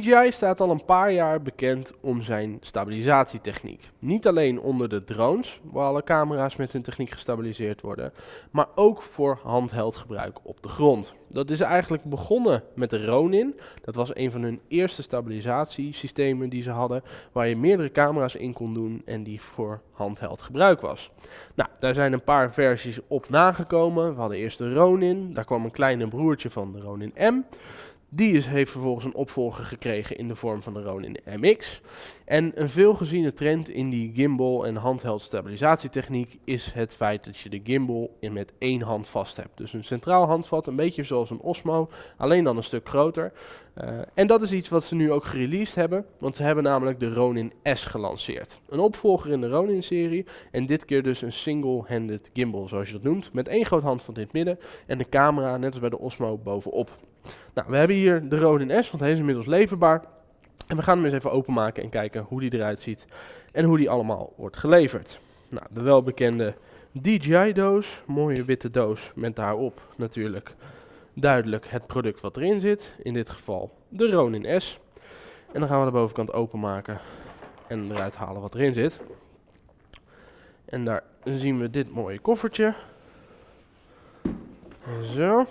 DJI staat al een paar jaar bekend om zijn stabilisatietechniek. Niet alleen onder de drones, waar alle camera's met hun techniek gestabiliseerd worden, maar ook voor handheld gebruik op de grond. Dat is eigenlijk begonnen met de Ronin. Dat was een van hun eerste stabilisatiesystemen die ze hadden, waar je meerdere camera's in kon doen en die voor handheld gebruik was. Nou, daar zijn een paar versies op nagekomen. We hadden eerst de Ronin, daar kwam een kleine broertje van de Ronin M. Die is, heeft vervolgens een opvolger gekregen in de vorm van de Ronin MX. En een veelgeziene trend in die gimbal en handheld stabilisatietechniek is het feit dat je de gimbal in met één hand vast hebt. Dus een centraal handvat, een beetje zoals een Osmo, alleen dan een stuk groter. Uh, en dat is iets wat ze nu ook gereleased hebben, want ze hebben namelijk de Ronin S gelanceerd. Een opvolger in de Ronin-serie en dit keer dus een single-handed gimbal, zoals je dat noemt, met één groot handvat in het midden en de camera, net als bij de Osmo, bovenop. Nou, we hebben hier de Ronin S, want hij is inmiddels leverbaar. En we gaan hem eens even openmaken en kijken hoe die eruit ziet en hoe die allemaal wordt geleverd. Nou, de welbekende DJI-doos, mooie witte doos met daarop natuurlijk duidelijk het product wat erin zit. In dit geval de Ronin S. En dan gaan we de bovenkant openmaken en eruit halen wat erin zit. En daar zien we dit mooie koffertje. Zo.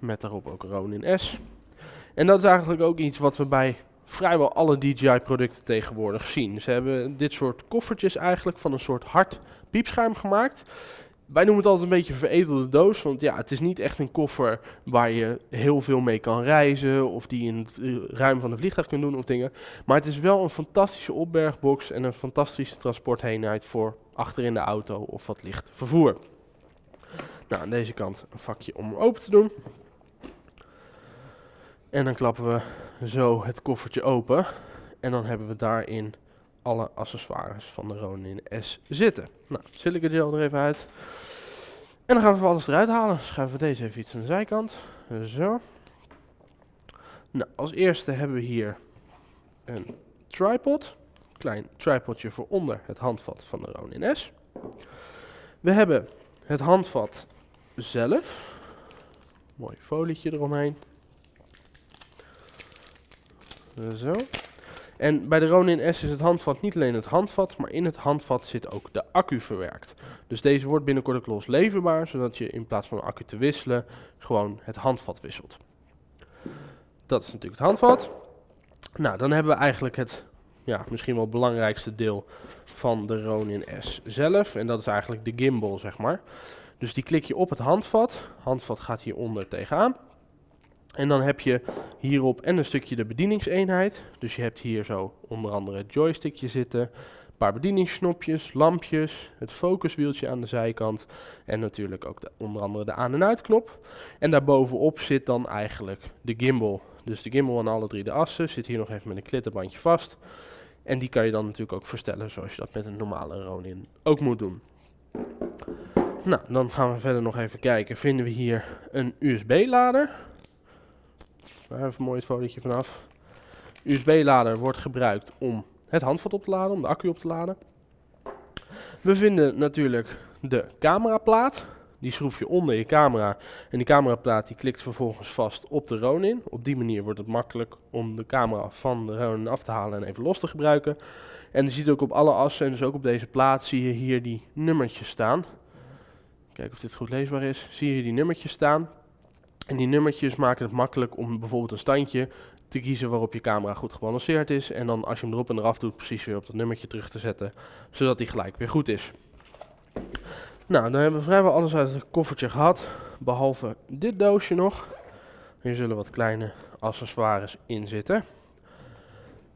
Met daarop ook Ronin S. En dat is eigenlijk ook iets wat we bij vrijwel alle DJI producten tegenwoordig zien. Ze hebben dit soort koffertjes eigenlijk van een soort hard piepschuim gemaakt. Wij noemen het altijd een beetje veredelde doos, want ja, het is niet echt een koffer waar je heel veel mee kan reizen of die in het ruim van de vliegtuig kunt doen of dingen. Maar het is wel een fantastische opbergbox en een fantastische transportheenheid voor achter in de auto of wat licht vervoer. Nou, aan deze kant een vakje om open te doen. En dan klappen we zo het koffertje open. En dan hebben we daarin alle accessoires van de Ronin S zitten. Nou, silica gel er even uit. En dan gaan we alles eruit halen. Schuiven we deze even iets aan de zijkant. Zo. Nou, als eerste hebben we hier een tripod. Klein tripodje voor onder het handvat van de Ronin S. We hebben het handvat zelf. Mooi folietje eromheen. Zo. En bij de Ronin S is het handvat niet alleen het handvat, maar in het handvat zit ook de accu verwerkt. Dus deze wordt binnenkort ook los leverbaar, zodat je in plaats van de accu te wisselen, gewoon het handvat wisselt. Dat is natuurlijk het handvat. Nou, dan hebben we eigenlijk het ja, misschien wel belangrijkste deel van de Ronin S zelf. En dat is eigenlijk de gimbal, zeg maar. Dus die klik je op het handvat. Handvat gaat hieronder tegenaan. En dan heb je hierop en een stukje de bedieningseenheid. Dus je hebt hier zo onder andere het joystickje zitten, een paar bedieningsknopjes, lampjes, het focuswieltje aan de zijkant en natuurlijk ook de, onder andere de aan- en uitknop. En daarbovenop zit dan eigenlijk de gimbal. Dus de gimbal aan alle drie de assen zit hier nog even met een klitterbandje vast. En die kan je dan natuurlijk ook verstellen zoals je dat met een normale Ronin ook moet doen. Nou, dan gaan we verder nog even kijken. Vinden we hier een USB-lader. Daar mooi het fotootje vanaf. USB-lader wordt gebruikt om het handvat op te laden, om de accu op te laden. We vinden natuurlijk de cameraplaat. Die schroef je onder je camera. En die cameraplaat die klikt vervolgens vast op de Ronin. Op die manier wordt het makkelijk om de camera van de Ronin af te halen en even los te gebruiken. En je ziet ook op alle assen, en dus ook op deze plaat, zie je hier die nummertjes staan. Kijken of dit goed leesbaar is. Zie je die nummertjes staan. En die nummertjes maken het makkelijk om bijvoorbeeld een standje te kiezen waarop je camera goed gebalanceerd is. En dan als je hem erop en eraf doet, precies weer op dat nummertje terug te zetten, zodat die gelijk weer goed is. Nou, dan hebben we vrijwel alles uit het koffertje gehad, behalve dit doosje nog. Hier zullen wat kleine accessoires in zitten.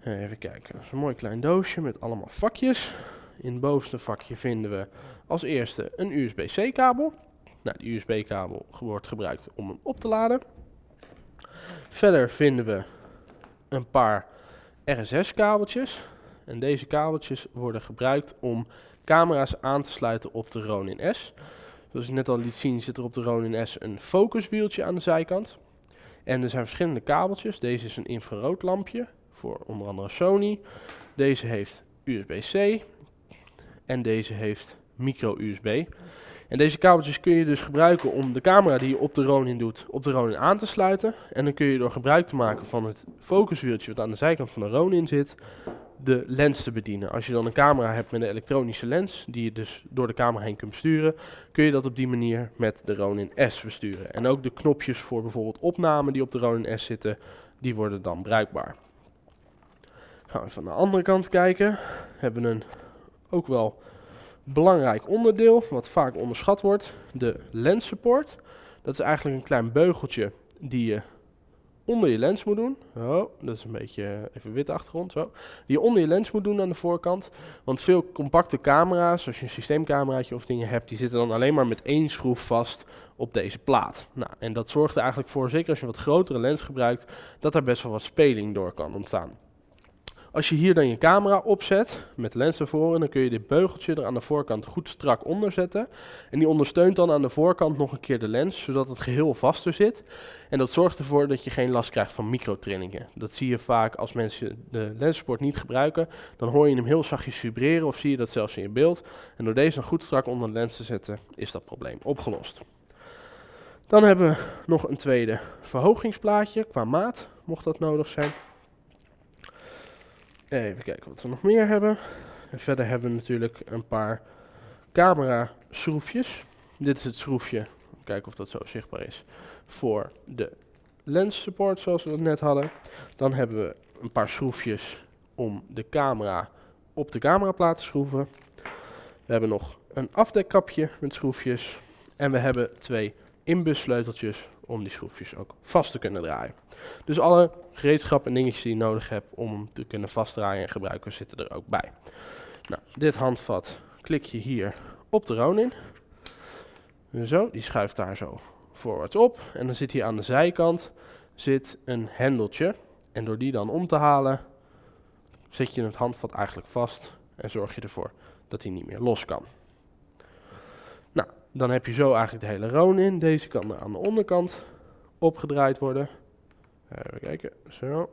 Even kijken, dat is een mooi klein doosje met allemaal vakjes. In het bovenste vakje vinden we als eerste een USB-C kabel. Nou, de USB-kabel wordt gebruikt om hem op te laden. Verder vinden we een paar RSS-kabeltjes. En deze kabeltjes worden gebruikt om camera's aan te sluiten op de Ronin S. Zoals ik net al liet zien zit er op de Ronin S een focuswieltje aan de zijkant. En er zijn verschillende kabeltjes. Deze is een infraroodlampje voor onder andere Sony. Deze heeft USB-C en deze heeft micro-USB. En deze kabeltjes kun je dus gebruiken om de camera die je op de Ronin doet, op de Ronin aan te sluiten. En dan kun je door gebruik te maken van het focuswieltje wat aan de zijkant van de Ronin zit, de lens te bedienen. Als je dan een camera hebt met een elektronische lens, die je dus door de camera heen kunt besturen, kun je dat op die manier met de Ronin S besturen. En ook de knopjes voor bijvoorbeeld opname die op de Ronin S zitten, die worden dan bruikbaar. Gaan we aan de andere kant kijken. Hebben we een ook wel belangrijk onderdeel, wat vaak onderschat wordt, de lens support. Dat is eigenlijk een klein beugeltje die je onder je lens moet doen. Oh, dat is een beetje even witte achtergrond. Zo. Die je onder je lens moet doen aan de voorkant. Want veel compacte camera's, als je een systeemcameraatje of dingen hebt, die zitten dan alleen maar met één schroef vast op deze plaat. Nou, en dat zorgt er eigenlijk voor, zeker als je wat grotere lens gebruikt, dat daar best wel wat speling door kan ontstaan. Als je hier dan je camera opzet, met lens ervoor, dan kun je dit beugeltje er aan de voorkant goed strak onder zetten. En die ondersteunt dan aan de voorkant nog een keer de lens, zodat het geheel vaster zit. En dat zorgt ervoor dat je geen last krijgt van microtrillingen. Dat zie je vaak als mensen de lensport niet gebruiken. Dan hoor je hem heel zachtjes vibreren of zie je dat zelfs in je beeld. En door deze dan goed strak onder de lens te zetten, is dat probleem opgelost. Dan hebben we nog een tweede verhogingsplaatje qua maat, mocht dat nodig zijn. Even kijken wat we nog meer hebben. En verder hebben we natuurlijk een paar camera schroefjes. Dit is het schroefje, kijken of dat zo zichtbaar is, voor de lens support zoals we dat net hadden. Dan hebben we een paar schroefjes om de camera op de cameraplaat te schroeven. We hebben nog een afdekkapje met schroefjes. En we hebben twee inbussleuteltjes om die schroefjes ook vast te kunnen draaien. Dus alle gereedschappen en dingetjes die je nodig hebt om hem te kunnen vastdraaien en gebruiken zitten er ook bij. Nou, dit handvat klik je hier op de Ronin. Zo, die schuift daar zo voorwaarts op. En dan zit hier aan de zijkant zit een hendeltje. En door die dan om te halen, zet je het handvat eigenlijk vast en zorg je ervoor dat hij niet meer los kan. Dan heb je zo eigenlijk de hele Ronin. Deze kan aan de onderkant opgedraaid worden. Even kijken, zo.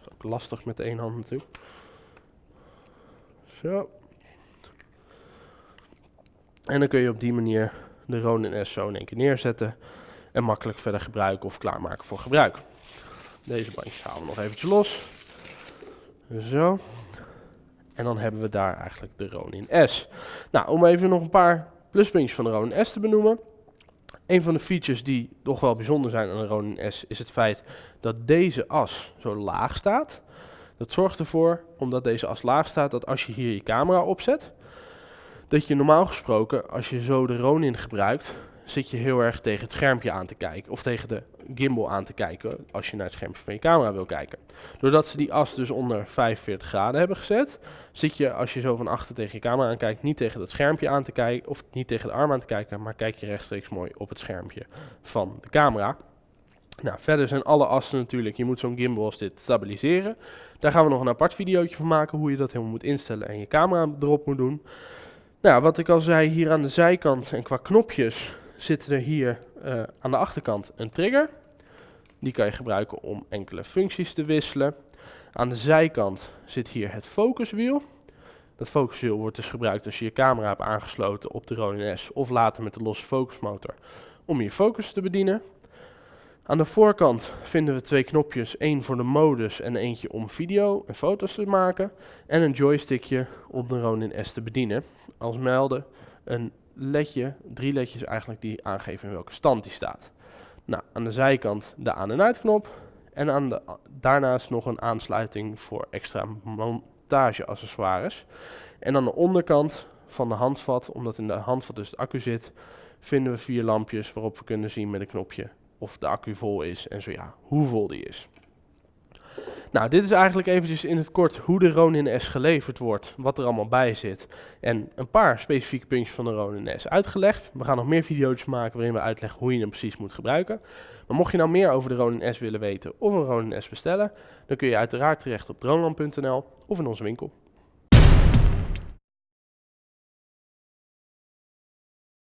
Is ook lastig met één hand natuurlijk. Zo. En dan kun je op die manier de Ronin S zo in één keer neerzetten. En makkelijk verder gebruiken of klaarmaken voor gebruik. Deze bandjes halen we nog eventjes los. Zo. En dan hebben we daar eigenlijk de Ronin S. Nou, om even nog een paar pluspuntjes van de Ronin S te benoemen. Een van de features die toch wel bijzonder zijn aan de Ronin S is het feit dat deze as zo laag staat. Dat zorgt ervoor, omdat deze as laag staat, dat als je hier je camera opzet, dat je normaal gesproken, als je zo de Ronin gebruikt, zit je heel erg tegen het schermpje aan te kijken. Of tegen de gimbal aan te kijken als je naar het schermpje van je camera wil kijken. Doordat ze die as dus onder 45 graden hebben gezet, zit je als je zo van achter tegen je camera aankijkt niet tegen het schermpje aan te kijken. Of niet tegen de arm aan te kijken, maar kijk je rechtstreeks mooi op het schermpje van de camera. Nou, verder zijn alle assen natuurlijk, je moet zo'n gimbal als dit stabiliseren. Daar gaan we nog een apart videootje van maken, hoe je dat helemaal moet instellen en je camera erop moet doen. Nou, wat ik al zei, hier aan de zijkant en qua knopjes zit er hier uh, aan de achterkant een trigger. Die kan je gebruiken om enkele functies te wisselen. Aan de zijkant zit hier het focuswiel. Dat focuswiel wordt dus gebruikt als je je camera hebt aangesloten op de Ronin S of later met de losse focusmotor om je focus te bedienen. Aan de voorkant vinden we twee knopjes, één voor de modus en eentje om video en foto's te maken. En een joystickje om de Ronin S te bedienen. Als melden een ledje, drie ledjes eigenlijk die aangeven in welke stand die staat. Nou, aan de zijkant de aan- en uitknop en aan de, daarnaast nog een aansluiting voor extra montageaccessoires. En aan de onderkant van de handvat, omdat in de handvat dus het accu zit, vinden we vier lampjes waarop we kunnen zien met een knopje of de accu vol is en zo ja, hoe vol die is. Nou, dit is eigenlijk eventjes in het kort hoe de Ronin S geleverd wordt, wat er allemaal bij zit. En een paar specifieke puntjes van de Ronin S uitgelegd. We gaan nog meer video's maken waarin we uitleggen hoe je hem precies moet gebruiken. Maar mocht je nou meer over de Ronin S willen weten of een Ronin S bestellen, dan kun je uiteraard terecht op droneland.nl of in onze winkel.